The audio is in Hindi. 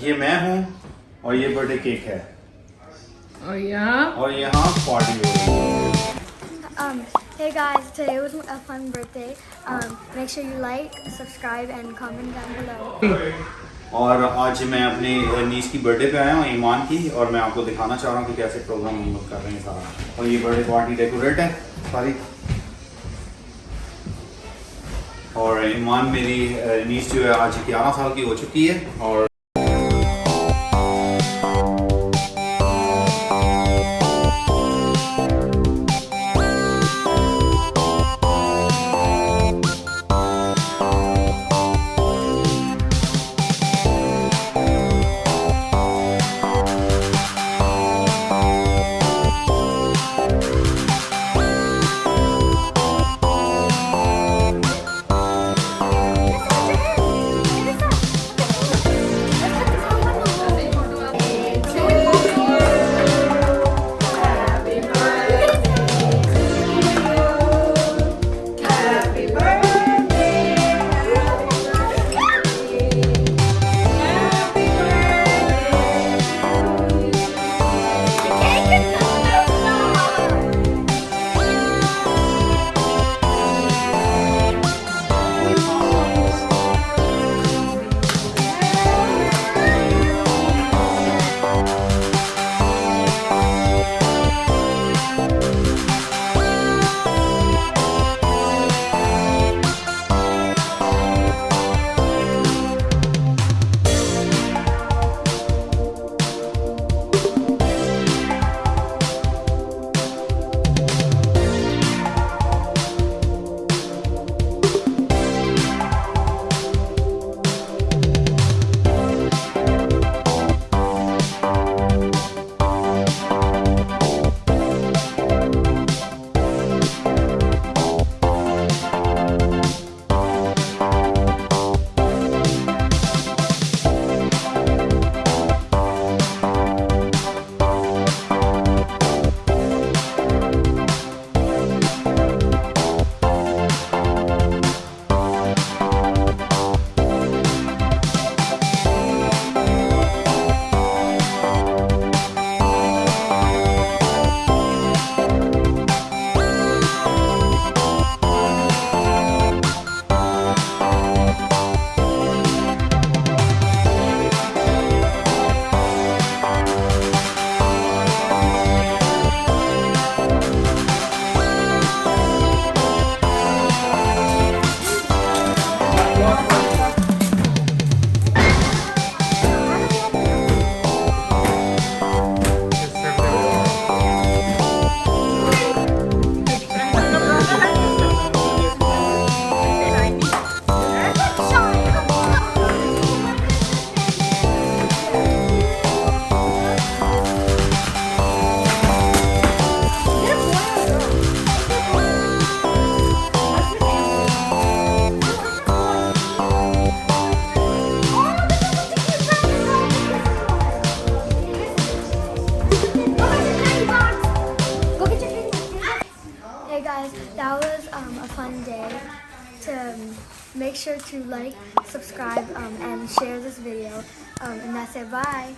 ये मैं हूँ और ये बर्थडे केक है। और यहाँ? और यहाँ पार्टी हो रही है। Um, hey guys, today was a fun birthday. Um, make sure you like, subscribe, and comment down below. और आज मैं अपनी नीस की बर्थडे पे आया हूँ ईमान की और मैं आपको दिखाना चाह रहा हूँ कि कैसे प्रोग्राम हम लोग कर रहे हैं सारा। और ये बर्थडे पार्टी डेकोरेट है सारी। और ईमान मेरी नीस जो है आज ग्यारह साल की हो चुकी है और that was um, a fun day. To um, make sure to like, subscribe, um, and share this video. Um, and that's it. Bye.